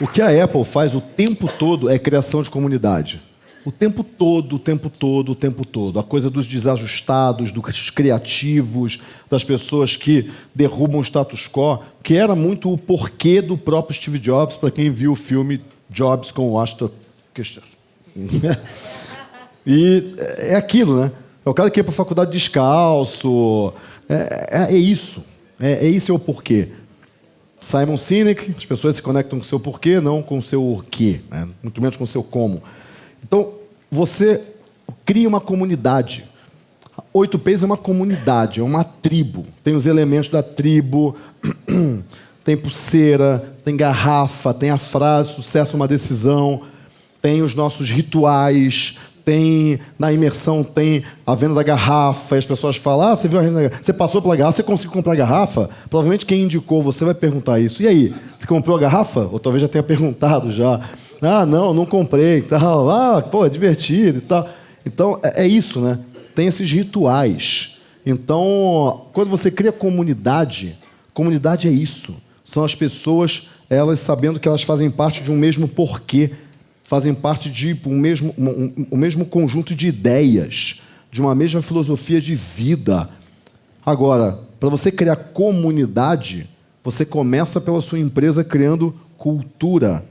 O que a Apple faz o tempo todo é criação de comunidade. O tempo todo, o tempo todo, o tempo todo. A coisa dos desajustados, dos criativos, das pessoas que derrubam o status quo, que era muito o porquê do próprio Steve Jobs, para quem viu o filme Jobs com o Ashton Kutcher. e é aquilo, né? É o cara que ia para a faculdade descalço. É, é, é isso. É, é isso é o porquê. Simon Sinek, as pessoas se conectam com o seu porquê, não com o seu o quê, né? muito menos com o seu como. Então, você cria uma comunidade. Oito P's é uma comunidade, é uma tribo. Tem os elementos da tribo, tem pulseira, tem garrafa, tem a frase, sucesso é uma decisão, tem os nossos rituais, tem na imersão tem a venda da garrafa, e as pessoas falam: ah, você viu a venda? Você passou pela garrafa, você conseguiu comprar a garrafa? Provavelmente quem indicou você vai perguntar isso. E aí, você comprou a garrafa? Ou talvez já tenha perguntado já. Ah, não, não comprei, tal. Ah, pô, é divertido e tal. Então, é, é isso, né? Tem esses rituais. Então, quando você cria comunidade, comunidade é isso. São as pessoas, elas sabendo que elas fazem parte de um mesmo porquê fazem parte de um mesmo, um, um, mesmo conjunto de ideias, de uma mesma filosofia de vida. Agora, para você criar comunidade, você começa pela sua empresa criando cultura.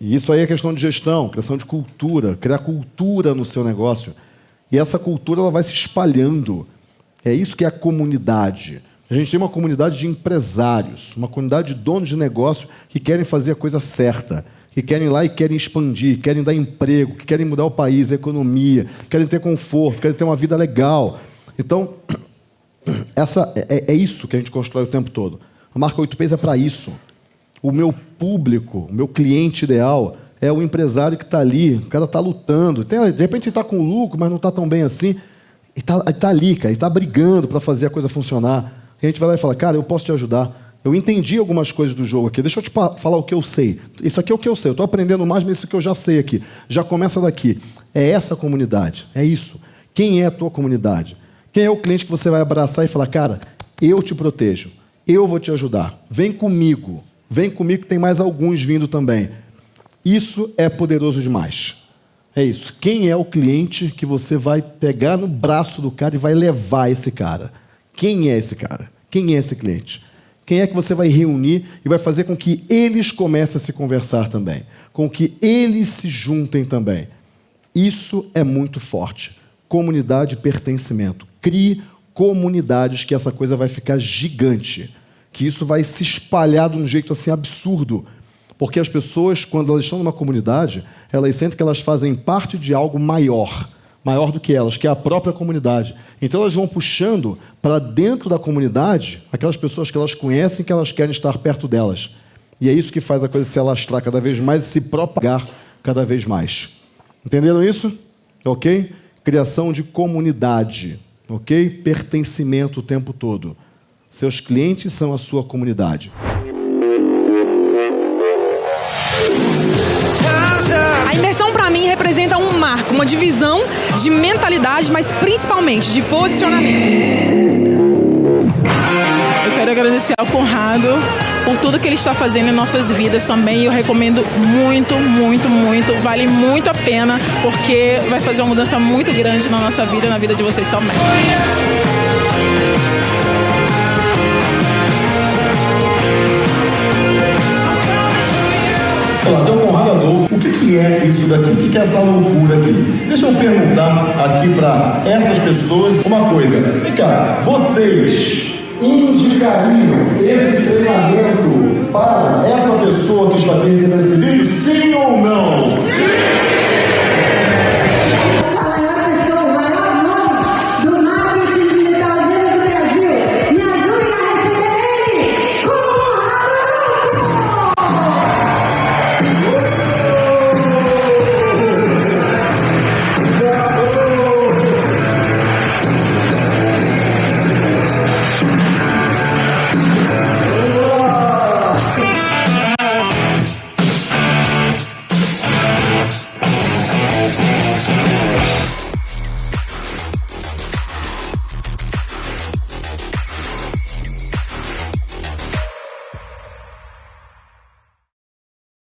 E isso aí é questão de gestão, criação de cultura, criar cultura no seu negócio. E essa cultura ela vai se espalhando. É isso que é a comunidade. A gente tem uma comunidade de empresários, uma comunidade de donos de negócio que querem fazer a coisa certa que querem ir lá e querem expandir, querem dar emprego, que querem mudar o país, a economia, querem ter conforto, querem ter uma vida legal. Então, essa, é, é isso que a gente constrói o tempo todo. A marca 8Ps é para isso. O meu público, o meu cliente ideal é o empresário que está ali, o cara está lutando. Tem, de repente ele está com lucro, mas não está tão bem assim. E está tá ali, cara, ele está brigando para fazer a coisa funcionar. E a gente vai lá e fala, cara, eu posso te ajudar. Eu entendi algumas coisas do jogo aqui. Deixa eu te falar o que eu sei. Isso aqui é o que eu sei. Eu estou aprendendo mais, mas isso que eu já sei aqui. Já começa daqui. É essa comunidade. É isso. Quem é a tua comunidade? Quem é o cliente que você vai abraçar e falar, cara, eu te protejo. Eu vou te ajudar. Vem comigo. Vem comigo que tem mais alguns vindo também. Isso é poderoso demais. É isso. Quem é o cliente que você vai pegar no braço do cara e vai levar esse cara? Quem é esse cara? Quem é esse cliente? Quem é que você vai reunir e vai fazer com que eles comecem a se conversar também? Com que eles se juntem também? Isso é muito forte. Comunidade e pertencimento. Crie comunidades que essa coisa vai ficar gigante. Que isso vai se espalhar de um jeito assim absurdo. Porque as pessoas, quando elas estão numa comunidade, elas sentem que elas fazem parte de algo maior maior do que elas, que é a própria comunidade. Então elas vão puxando para dentro da comunidade aquelas pessoas que elas conhecem que elas querem estar perto delas. E é isso que faz a coisa se alastrar cada vez mais e se propagar cada vez mais. Entenderam isso? Ok? Criação de comunidade. Ok? Pertencimento o tempo todo. Seus clientes são a sua comunidade. Uma divisão de mentalidade, mas principalmente de posicionamento. Eu quero agradecer ao Conrado por tudo que ele está fazendo em nossas vidas também. Eu recomendo muito, muito, muito. Vale muito a pena, porque vai fazer uma mudança muito grande na nossa vida e na vida de vocês também. Daqui? O que, que é essa loucura aqui? Deixa eu perguntar aqui para essas pessoas uma coisa. Vem cá, vocês indicariam esse treinamento para essa pessoa que está aqui recebendo